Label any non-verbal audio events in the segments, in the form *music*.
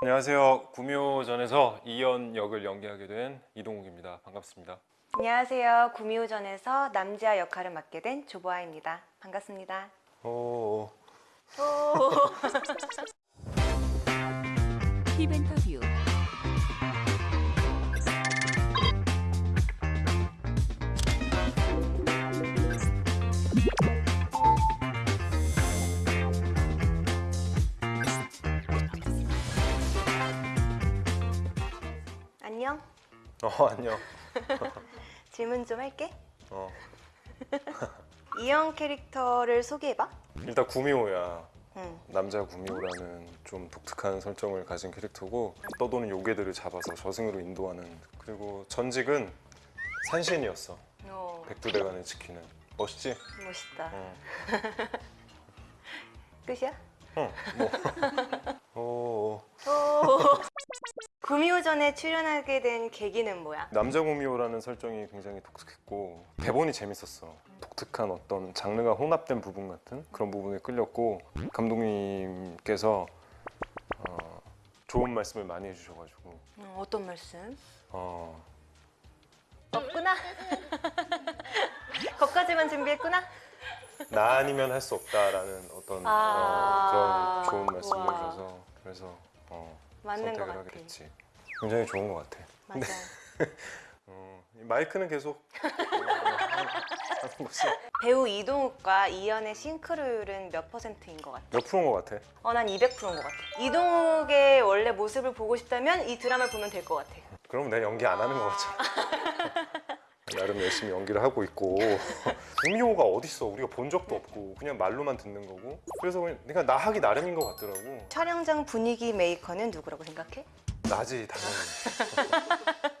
안녕하세요. 구미호전에서 이연 역을 연기하게 된 이동욱입니다. 반갑습니다. 안녕하세요. 구미호전에서 남지아 역할을 맡게 된 조보아입니다. 반갑습니다. 오, 힙 *laughs* 어 안녕. *laughs* 질문 좀 할게. 어 *laughs* 이형 캐릭터를 소개해봐. 일단 구미호야. 응. 남자 구미호라는 좀 독특한 설정을 가진 캐릭터고 떠도는 요괴들을 잡아서 저승으로 인도하는 그리고 전직은 산신이었어. 어, 백두대간을 지키는 멋있지? 멋있다. *laughs* 어. 끝이야? 어, 뭐. 어, 구미호전에 출연하게 된 계기는 뭐야? 남자 구미호라는 설정이 굉장히 독특했고 대본이 재밌었어. 독특한 어떤 장르가 혼합된 부분 같은 그런 부분에 끌렸고 감독님께서 어, 좋은 말씀을 많이 해주셔가지고 음, 어떤 말씀? 어, 없구나. *laughs* 거기까지만 준비했구나. 나 아니면 할 수 없다라는 어떤 아, 어, 그런 좋은 말씀을. 해주셔서 그래서 어, 선택을. 하게 됐지. 굉장히 좋은 것 같아. 맞아. *laughs* 어, 이 마이크는 계속 *laughs* 어. 배우 이동욱과 이연의 싱크로율은 몇 퍼센트인 것 같아? 몇 프로인 것 같아? 어, 난 200%인 것 같아. 이동욱의 원래 모습을 보고 싶다면 이 드라마를 보면 될 것 같아. 그럼 내가 연기 안 하는 거 같잖아. *laughs* 나름 열심히 연기를 하고 있고 *laughs* 구미호가 어딨어 우리가 본 적도 없고 그냥 말로만 듣는 거고 그래서 그냥 그러니까 나 하기 나름인 것 같더라고 촬영장 분위기 메이커는 누구라고 생각해? 나지 당연히 *laughs*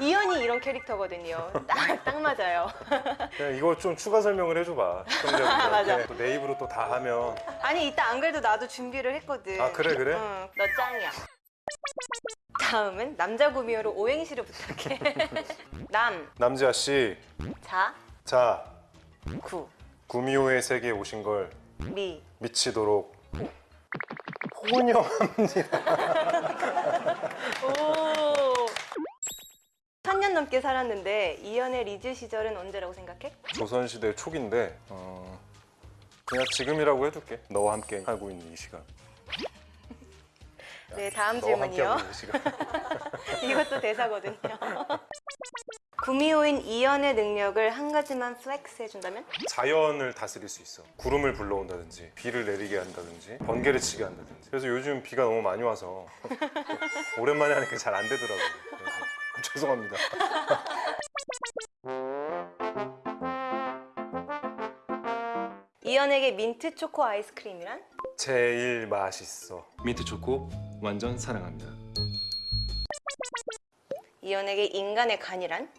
이연이 이런 캐릭터거든요. 딱, 딱 맞아요. *laughs* 이거 좀 추가 설명을 해줘봐 맞아. 내 입으로 또 다 하면 아니 이따 안 그래도 나도 준비를 했거든. 아, 그래, 그래? 응, 너 짱이야. 다음은 남자 구미호로 오행시를 부탁해. *laughs* 남, 남지아 씨, 자, 자. 구, 구미호의 세계에 오신 걸 미. 미치도록 혼영 *laughs* 오. 3년 넘게 살았는데 이연의 리즈 시절은 언제라고 생각해? 조선시대 초기인데 어, 그냥 지금이라고 해줄게. 너와 함께 하고 있는 이 시간 네, 다음 너와 함께 질문이요. 이 *laughs* 이것도 대사거든요. *laughs* 구미호인 이연의 능력을 한 가지만 flex 해준다면? 자연을 다스릴 수 있어 구름을 불러온다든지 비를 내리게 한다든지 번개를 치게 한다든지 그래서 요즘 비가 너무 많이 와서 *laughs* 오랜만에 하니까 잘 안 되더라고요 죄송합니다 이연에게 민트 초코 아이스크림이란? 제일 맛있어 민트 초코 완전 사랑합니다 이연에게 인간의 간이란?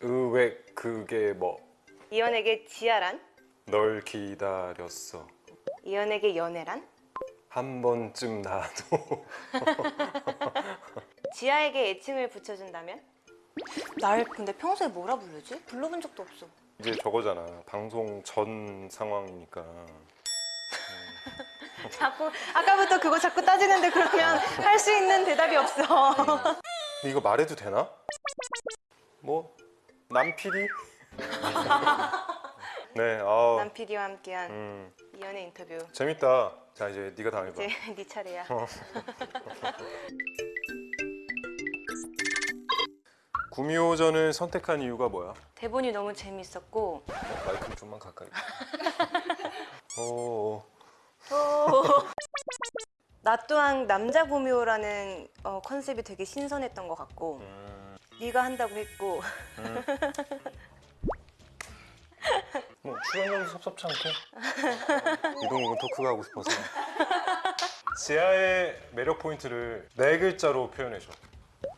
의외 그게 뭐널 이연에게 지아란? 기다렸어 이연에게 연애란? 한 번쯤 나도 *laughs* 지아에게 애칭을 붙여준다면? 날 근데 평소에 뭐라 부르지? 불러본 적도 없어. 이제 저거잖아 방송 전 상황이니까 *laughs* *laughs* 자꾸 아까부터 그거 자꾸 따지는데 그러면 할 수 있는 대답이 없어. 근데 이거 말해도 되나? 뭐 남PD? *laughs* 네, 아, 남 PD와 함께한 음, 이연의 인터뷰. 재밌다. 자 이제 네가 당해봐. 이제 *laughs* 네 차례야. 구미호전을 선택한 이유가 뭐야? 대본이 너무 재밌었고 어, 마이크 좀만 가까이. 어, *laughs* 나 또한 남자 구미호라는 어, 컨셉이 되게 신선했던 것 같고 음, 네가 한다고 했고 음. 뭐 출연료도 섭섭치 않게. 이동욱은 토크가 하고 싶어서. 지아의 매력 포인트를 네 글자로 표현해줘.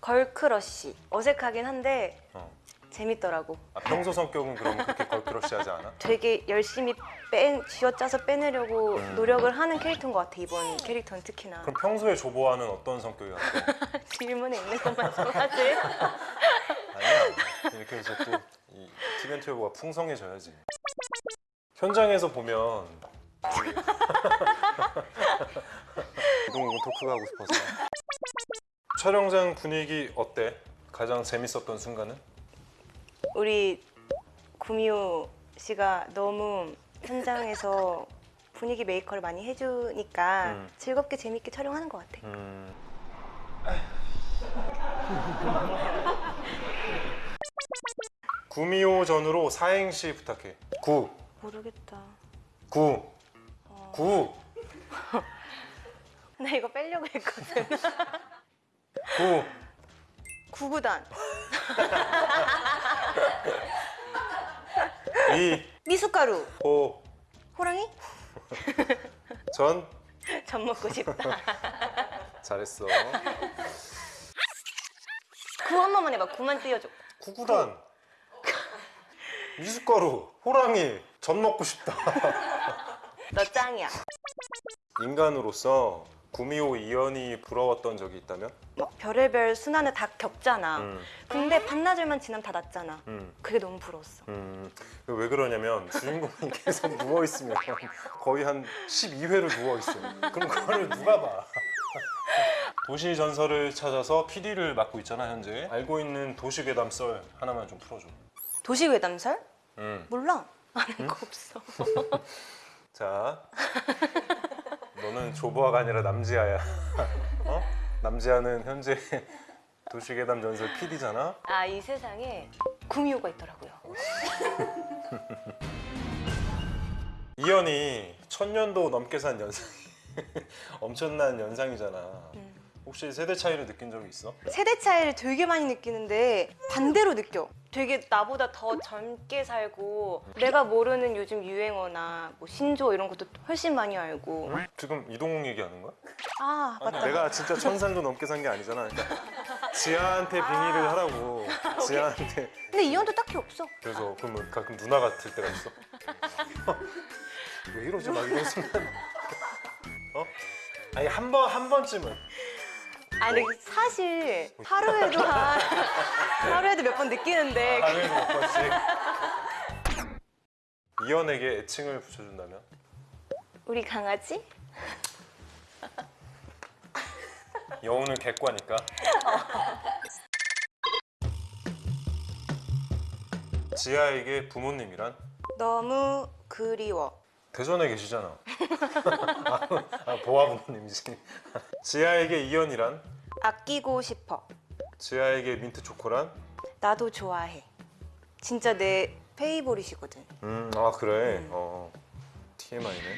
girl crush 어색하긴 한데 어. 재밌더라고. 아, 평소 성격은 그럼 그렇게 걸크러쉬하지 않아? 되게 열심히 빼 쥐어짜서 빼내려고 음. 노력을 하는 캐릭터인 것 같아 이번 캐릭터는 특히나 그럼 평소에 조보아는 어떤 성격이 같아? *laughs* 질문에 있는 것만 좋아하지 *laughs* 아니야. 이렇게 해서 또이 티벤트 여보가 풍성해져야지. 현장에서 보면 *laughs* 이동욱은 토크가 하고 싶어서. 촬영장 분위기 어때? 가장 재밌었던 순간은? 우리 구미호 씨가 너무 현장에서 분위기 메이커를 많이 해주니까 음. 즐겁게 재밌게 촬영하는 것 같아. 음. *laughs* 구미호 전으로 사행시 부탁해. 구, 모르겠다. 구, 어. 구, *laughs* 나 이거 빼려고 했거든. 구. 구구단. *laughs* 이, 미숫가루. 호, 호랑이? *laughs* 전. 전 먹고 싶다. 잘했어. 구 한 번만 해봐. 구만 띄워줘. 구구단. 미숫가루, 호랑이, 전 먹고 싶다. *laughs* 너 짱이야. 인간으로서 구미호 이연이 부러웠던 적이 있다면? 막 별의별 순환을 다 겪잖아. 음, 근데 반나절만 지나면 다 낫잖아. 음, 그게 너무 부러웠어. 음. 왜 그러냐면 주인공이 계속 *laughs* 누워 있으면 거의 한 12회를 누워 있어. 그럼 그거를 누가 봐? *laughs* 도시 전설을 찾아서 PD를 맡고 있잖아 현재. 알고 있는 도시 괴담 썰 하나만 좀 풀어줘. 도시 외담설? 음. 몰라. 아는 거 없어. *laughs* 자, 너는 조보아가 아니라 남지아야. 어? 남지아는 현재 *laughs* 도시괴담 전설 PD잖아. 아 이 세상에 구미호가 있더라고요. *laughs* 이연이 천년도 넘게 산 연상이 *laughs* 엄청난 연상이잖아. 음. 혹시 세대 차이를 느낀 적이 있어? 세대 차이를 되게 많이 느끼는데 반대로 느껴. 되게 나보다 더 젊게 살고 내가 모르는 요즘 유행어나 뭐 신조 이런 것도 훨씬 많이 알고. 지금 이동욱 얘기하는 거야? 아 맞다. 내가 진짜 천산도 넘게 산 게 아니잖아. 그러니까 지아한테 빙의를 하라고. *laughs* 지아한테. 근데 이현도 딱히 없어. 그래서 그러면 가끔 누나 같을 때가 있어. *laughs* 왜 이러지 막 이런 순간. 어? 아니 한 번 한 번쯤은 아니 근데 사실 하루에도 한 *laughs* 하루에도 몇 번 느끼는데 하루에 몇 번씩. 이연에게 애칭을 붙여준다면? 우리 강아지? 여우는 객과니까. *laughs* 지아에게 부모님이란 너무 그리워. 대전에 계시잖아. *laughs* 아, 보아 부모님이지. *laughs* 지아에게 이연이란 아끼고 싶어. 지아에게 민트 초코란 나도 좋아해. 진짜 내 페이보릿이거든. 음, 아 그래. 음. 어. TMI네.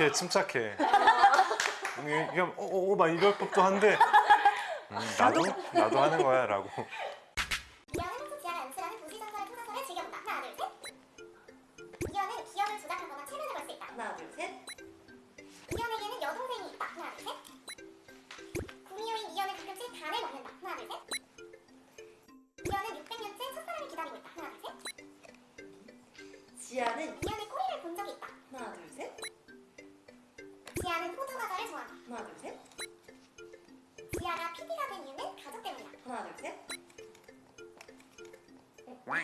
이렇게 침착해. 이게 이게 어어막 이럴 법도 한데. 음, 나도 나도 하는 거야 라고.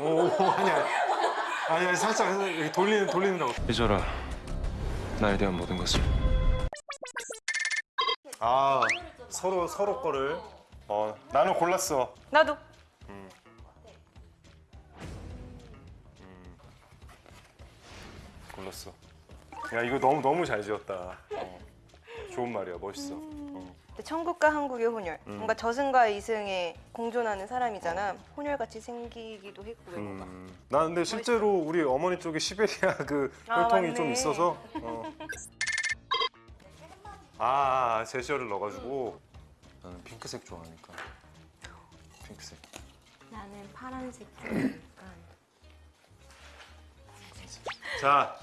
오 아니야. 아니야 살짝 이렇게 돌리는 돌리는다고. 잊어라. 나에 대한 모든 것을. 아 서로 서로 거를. 어 나는 골랐어. 나도. 골랐어. 야 이거 너무 너무 잘 지었다. 어, 좋은 말이야 멋있어. 어. 근데 천국과 한국의 혼혈. 음. 뭔가 저승과 이승에 공존하는 사람이잖아. 혼혈같이 생기기도 했고 외모가. 음, 나 근데 실제로 우리 어머니 쪽에 시베리아 *laughs* 그 아, 혈통이 맞네. 좀 있어서. 어. 아, 아 제시어를 넣어가지고 나는 핑크색 좋아하니까 핑크색. 나는 파란색 좋아하니까. 자,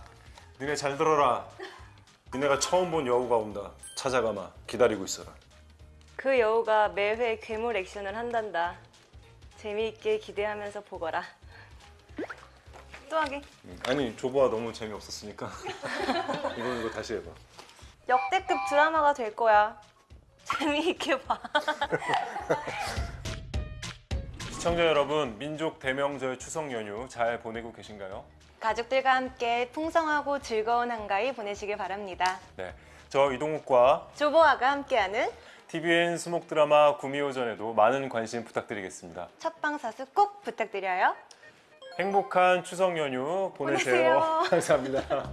니네 잘 들어라. 니네가 처음 본 여우가 온다. 찾아가마. 기다리고 있어라. 그 여우가 매회 괴물 액션을 한단다. 재미있게 기대하면서 보거라. 또 하기. 음, 아니 조보아 너무 재미없었으니까 *laughs* 이거 이거 다시 해봐. 역대급 드라마가 될 거야. 재미있게 봐. *laughs* 시청자 여러분, 민족 대명절 추석 연휴 잘 보내고 계신가요? 가족들과 함께 풍성하고 즐거운 한가위 보내시길 바랍니다. 네, 저 이동욱과 조보아가 함께하는 TVN 수목 드라마 구미호전에도 많은 관심 부탁드리겠습니다. 첫방 사수 꼭 부탁드려요. 행복한 추석 연휴 보내세요. 보내세요. *laughs* 감사합니다.